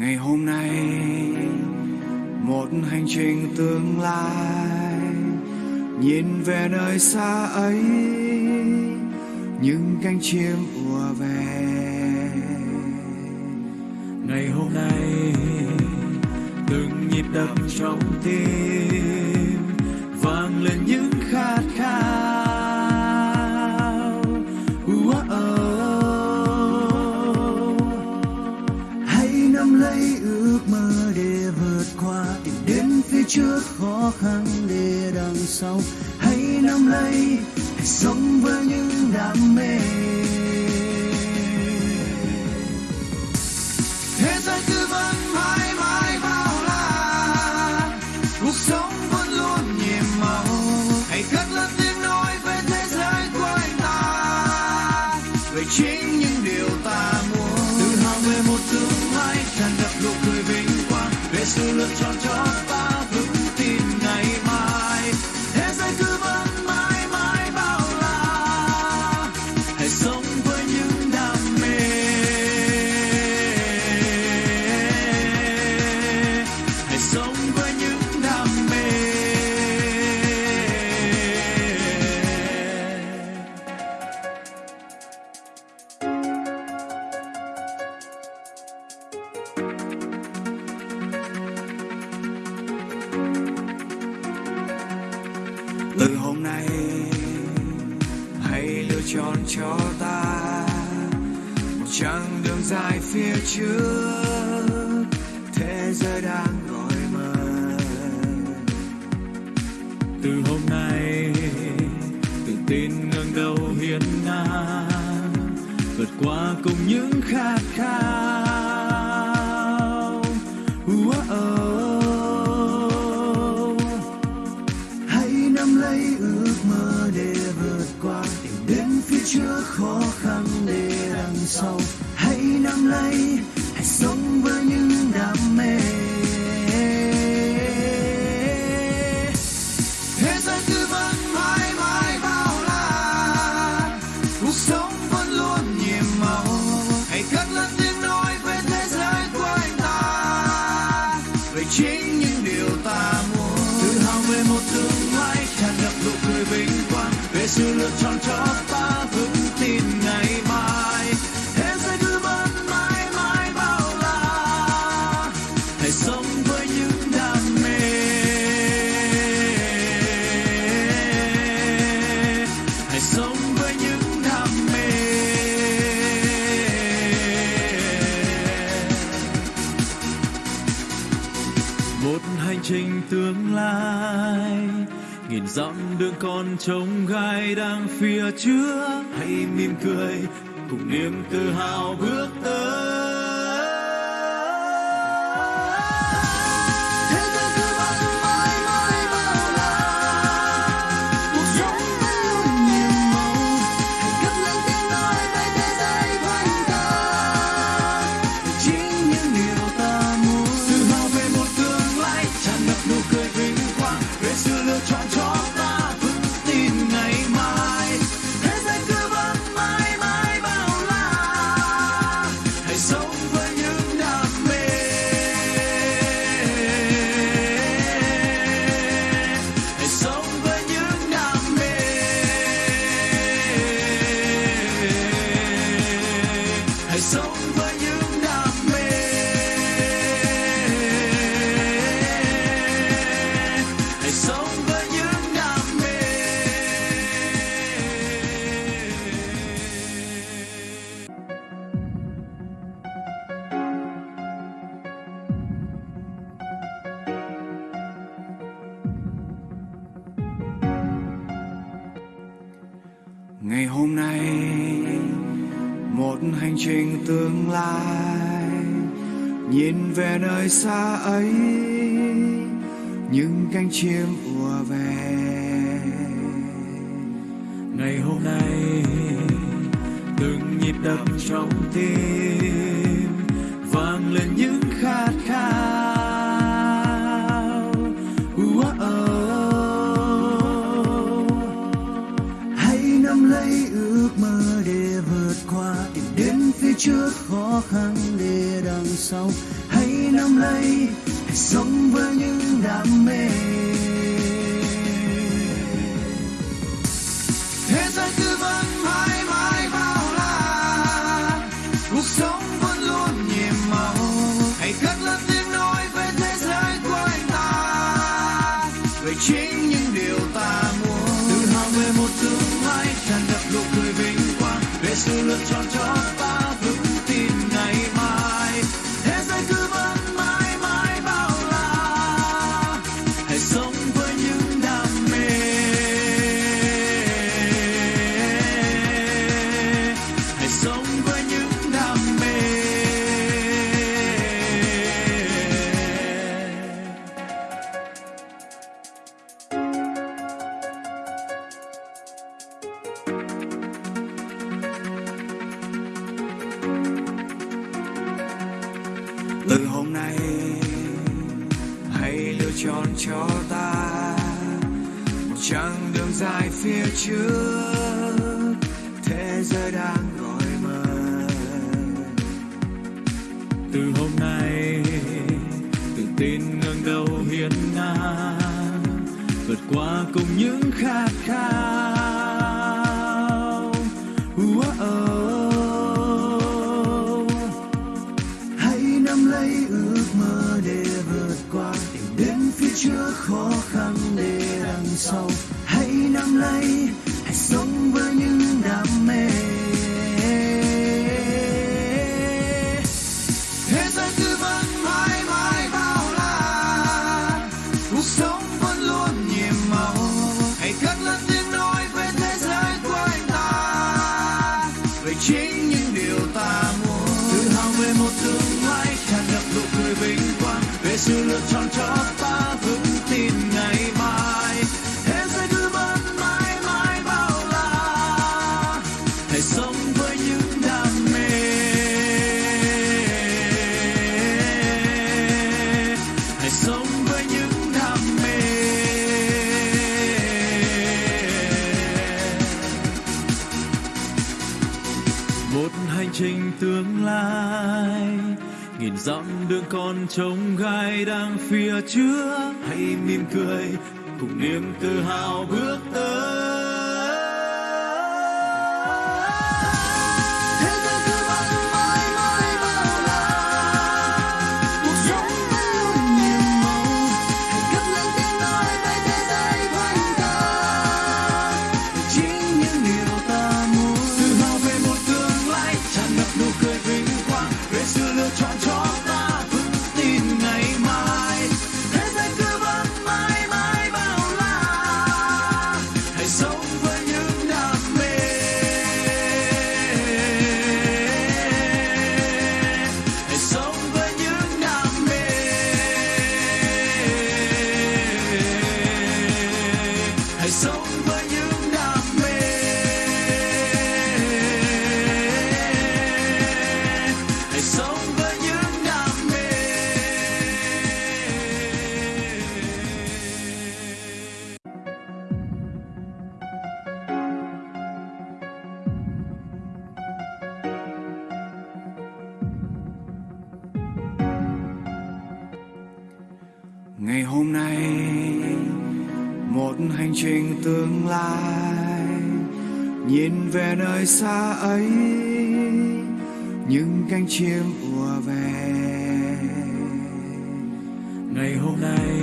ngày hôm nay, một hành trình tương lai, nhìn về nơi xa ấy, những cánh chim ùa về. Ngày hôm nay, từng nhịp đập trong tim sống với những đam mê. Thế giới cứ vẫn mãi mãi bao la. Cuộc sống vẫn luôn nhiệm màu. Hãy cất lên tiếng nói về thế giới của anh ta. Về chính những điều ta muốn. Tự hào về một tương lai tràn ngập nụ cười vinh quang. Về sự lựa chọn cho hôm nay, hãy lựa chọn cho ta một chặng đường dài phía trước. Thế giới đang gọi mời từ hôm nay, tự tin ngẩng đầu hiên ngang, vượt qua cùng những khát khao. Sau hãy nắm lấy, hãy sống với những đam mê. Thế giới cứ vấn mãi mãi bao la. Cuộc sống vẫn luôn nhiệm màu. Hãy cất lên tiếng nói về thế giới của anh ta. Về chính những điều ta muốn. Tự hào về một tương lai tràn ngập nụ cười vinh quang. Về sự lựa chọn cho ta. Trình tương lai. Nghìn dặm đường còn trông gai đang phía trước. Hãy mỉm cười, cùng niềm tự hào bước tới. Quang về sự lựa một hành trình tương lai. Nhìn về nơi xa ấy, những cánh chim ùa về. Ngày hôm nay, từng nhịp đập trong tim. Trước khó khăn để đằng sau. Hãy nắm lấy hãy sống với những đam mê. Thế giới cứ vẫn mãi mãi bao la. Cuộc sống vẫn luôn nhiệm màu. Hãy cất lên tiếng nói về thế giới của anh ta. Về chính những điều ta muốn. Tự hào về một tương lai tràn ngập nụ cười vinh quang. Về sự lựa chọn cho ta. Từ hôm nay hãy lựa chọn cho ta một chặng đường dài phía trước. Quang về sự lựa nghìn dặm đường còn trông gai đang phía trước. Hãy mỉm cười, cùng niềm tự hào bước ngày hôm nay, một hành trình tương lai, nhìn về nơi xa ấy, những cánh chim ùa về. Ngày hôm nay